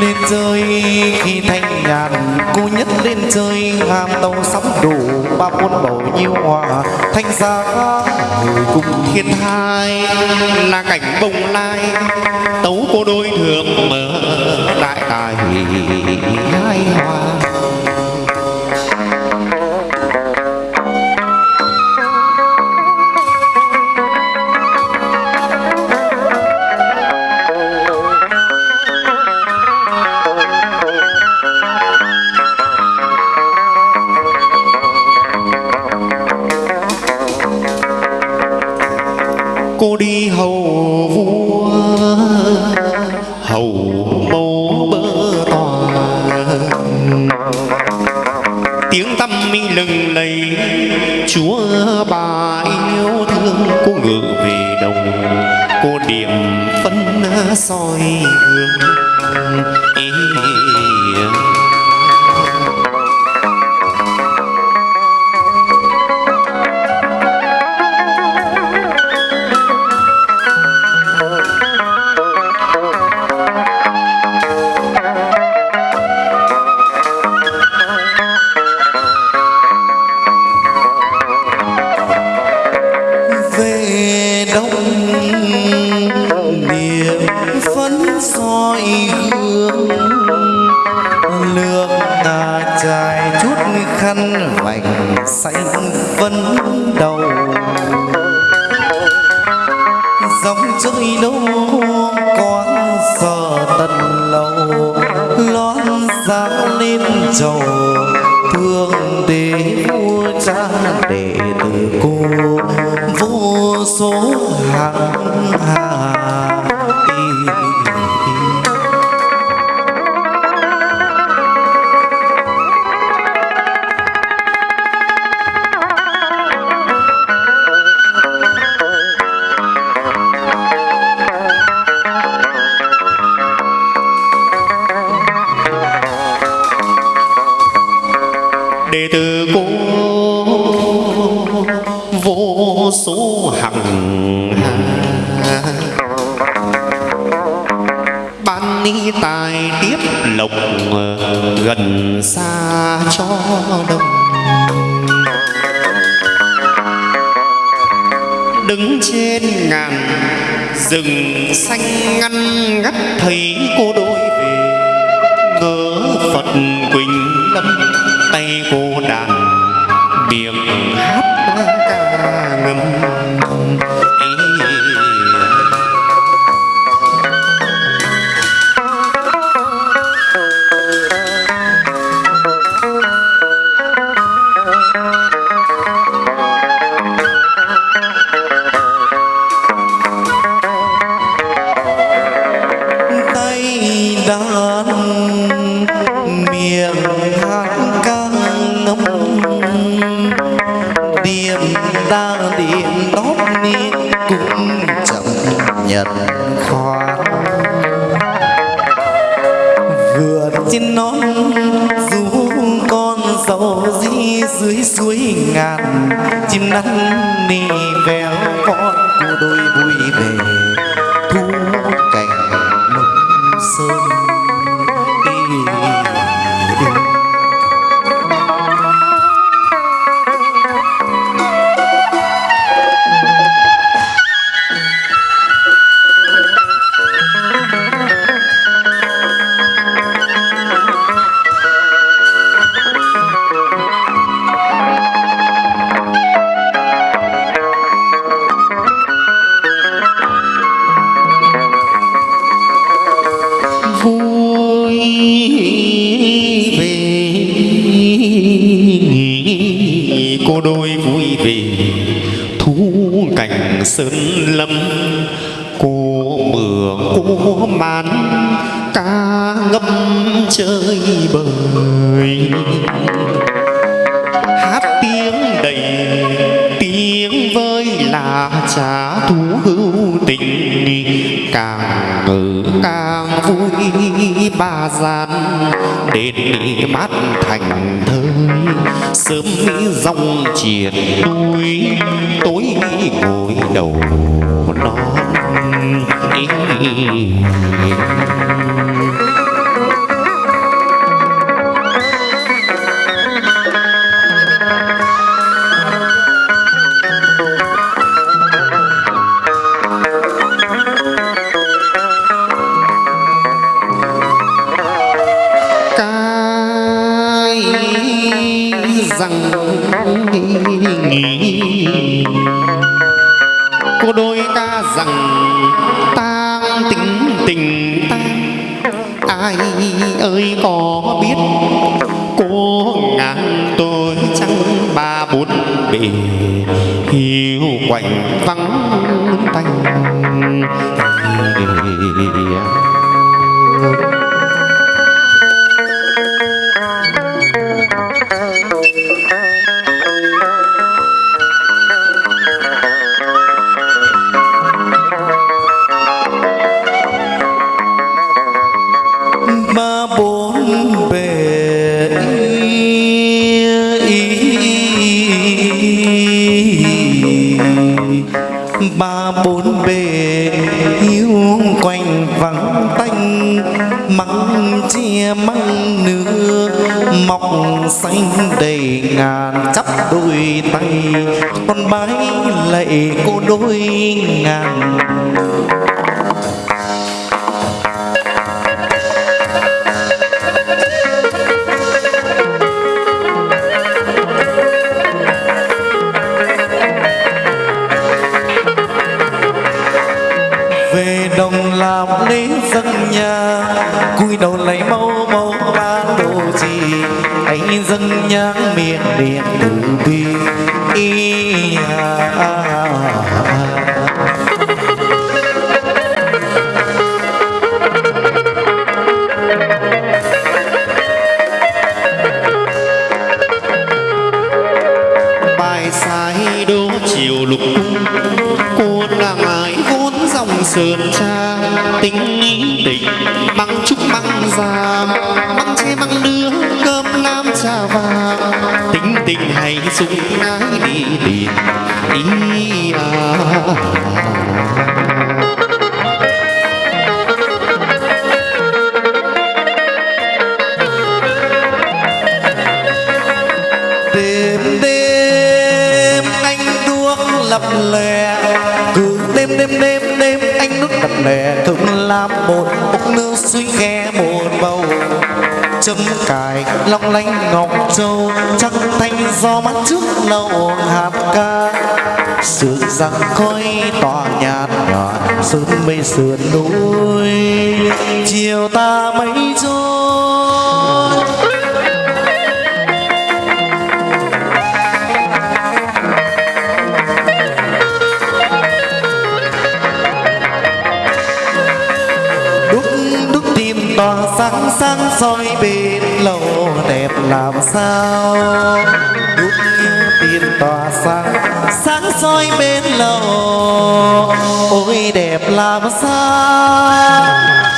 lên chơi khi thanh nhàn cô nhất lên chơi ham tàu sóng đủ ba quân bầu nhiêu hòa. Thanh giá người cùng thiên hai. Là cảnh bồng lai, tấu cô đôi thường mở. Đại tài hai hòa. Cô ngự về đồng cô điểm phân soi hương ý dòng chơi đâu con sợ tận lâu, lót ra lên trầu, thương để vua cha để từ cô. Vô số hàng đệ tử cô. Vô số hằng hà. Ban ni tài tiếp lộc ờ, gần xa cho đông. Đứng trên ngàn, rừng xanh ngăn ngắt thấy cô đôi về. Ngỡ phật quỳnh tay cô đàn biệt hát ca ngâm. Dưới suối ngàn chim năn nì véo con của đôi vui về sơn lâm cô mường cô màn, ca ngâm chơi bời. Hát tiếng đầy, tiếng với là trả thú hữu tình càng ngự càng vui ba gian, đến mát thành thơi. Sớm mỹ dòng triền đuôi tối ngồi đầu non. Ai ơi, có biết cô ngàn tôi chẳng ba bốn bề hiu quạnh vắng tanh. Con bái lạy cô đôi ngàn dân miệng điện từ bi. Ý à. bài sai đô chiều lục cung cô nàng ái vốn dòng sườn cha tính ý tình măng trúc măng già măng che măng đưa tính tình hay sung ái đi liền. Ý à. Đêm đêm anh đuốc lập lè. Cứ đêm đêm đêm đêm anh nước lập lè. Thường làm một bốc nước suy khe một bầu châm cài long lanh ngọc châu, trắng thanh do mắt trước lâu hạt ca sườn răng khói tỏa nhạt nhòa, sớm mây sườn núi, chiều ta mấy trôi. Tỏa sáng sáng soi bên lầu đẹp làm sao? Đúc tin tỏa sáng sáng soi bên lầu ôi đẹp làm sao?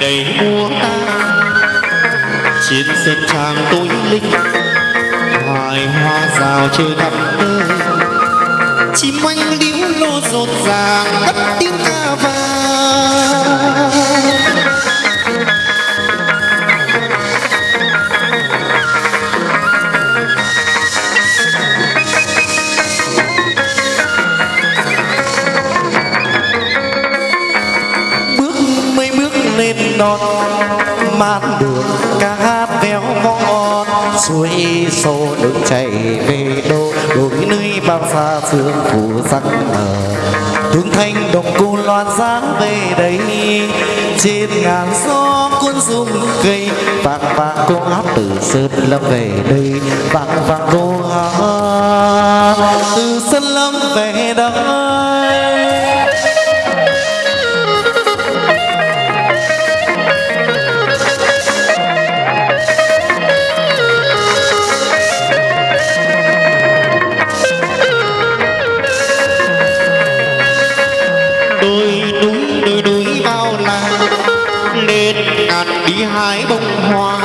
Đầy mùa ta trên sân trang tối linh hoài hoa rào chơi thắm tơ chim oanh liễu lô rộn ràng cất tiếng ca non mát đường, ca hát véo ngon suối sâu nước chảy về đô đổi nơi bao xa phương phủ sắc mờ. Thương thanh đồng cô loan sáng về đây, trên ngàn gió cuốn rung cây, vàng vàng cô hát từ sơn lâm về đây. Vàng vàng cô hát từ sơn lâm về đây. nhạt đi hai bông hoa.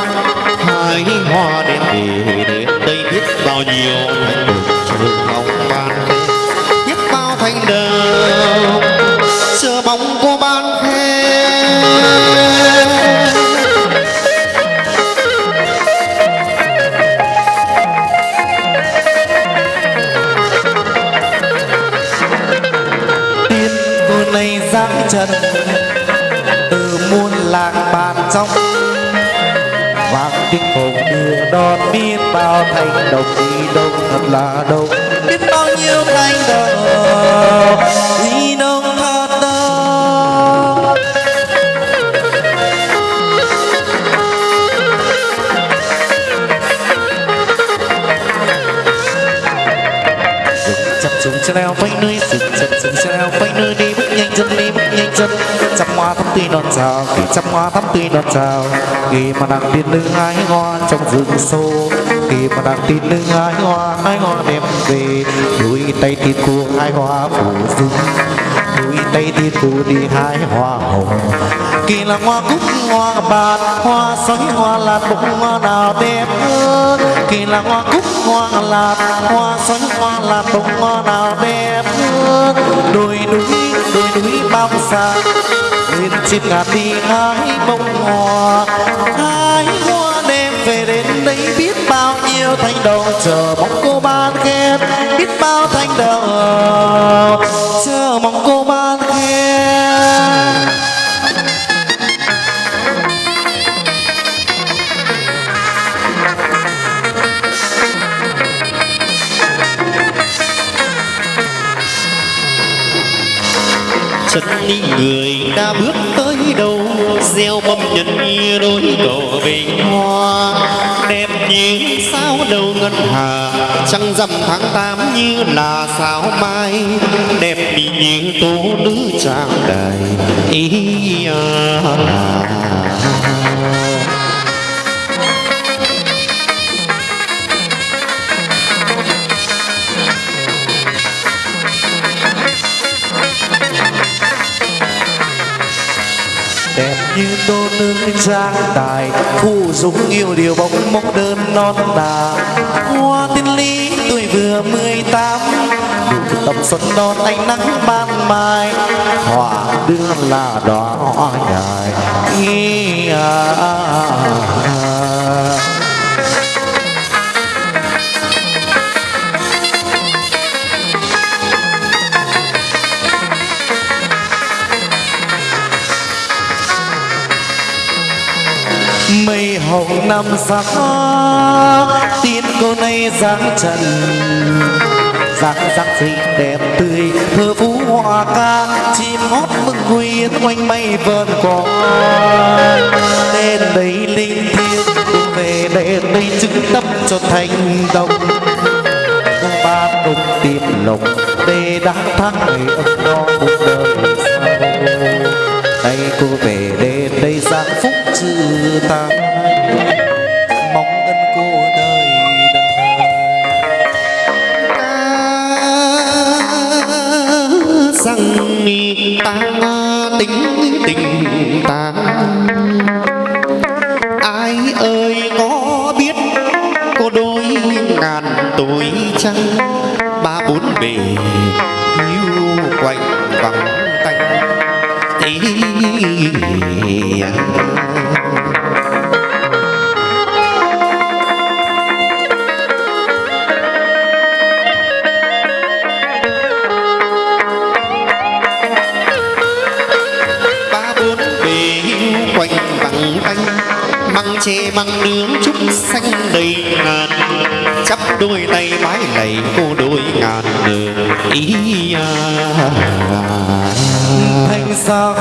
Hai hoa đem để đến đây biết bao nhiêu thành bực trường mong ban. Biết bao thành đời xưa bóng cô ban khen. Nay giáng trần làng bàn trong vang tiếng hồn đưa đón biết bao thành đồng đi đông thật là đông. Biết bao nhiêu thành đồng đi đông dùng xe leo vẫy nơi, dừng chân, dừng xe leo vẫy nơi đi. Bước nhanh chân đi, bước nhanh chân. Trăm hoa thắm tươi non chào kỳ trăm hoa thắm tươi non chào. Khi mà đang tiên nữ hái hoa trong rừng sâu. Khi mà đang tiên nữ hái hoa hái hoa đem về. Đôi tay tiên cô hái hoa phủ rừng. Đôi tay tiên cô đi hái hoa hồng. Kỳ là hoa cúc, hoa bạc, hoa xoáy hoa lạt bông hoa nào đẹp hơn. Kỳ là hoa cúc hoa lạt hoa xuân hoa lạt bông, hoa nào đẹp hơn đồi núi đồi núi bao xa lên chim ngạt đi hái bông hoa. Hái hoa đem về đến đây biết bao nhiêu thanh đồng chờ mong cô ban khen biết bao thanh đồng chờ mong cô ban chân đi, người đã bước tới đâu gieo mâm nhân đôi cầu bình hoa đẹp như sao đầu ngân hà, trăng rằm tháng tám như là sao mai đẹp như tố nữ trang đài ý à. à. Phù dung yêu điều bóng mốc đơn non đà, hoa tiên lý tuổi vừa mười tám. Đủ tầm xuân non ánh nắng ban mai. Hoa đưa là đóa hoa nhài. Ý à, à, à. Mây hồng năm sắc tin cô nay dáng trần. Dáng dáng xinh đẹp tươi, thơ phú hoa ca, chim hót mừng huy quanh mây vờn cỏ đến đây linh thiêng, cùng về để đây chứng tâm cho thành đồng. Ba đồng tìm lồng để đã thắng ngày ấm no cuộc đời nay cô về đến đây giang phúc chữ ta mong ân cô đời đời. Rằng ta tính tình ta. Ai ơi có biết cô đôi ngàn tuổi trăng ba bốn bề măng nướng chúng xanh đầy ngàn chắp đôi tay mái lạy cô đôi ngàn nở ý à. thành xa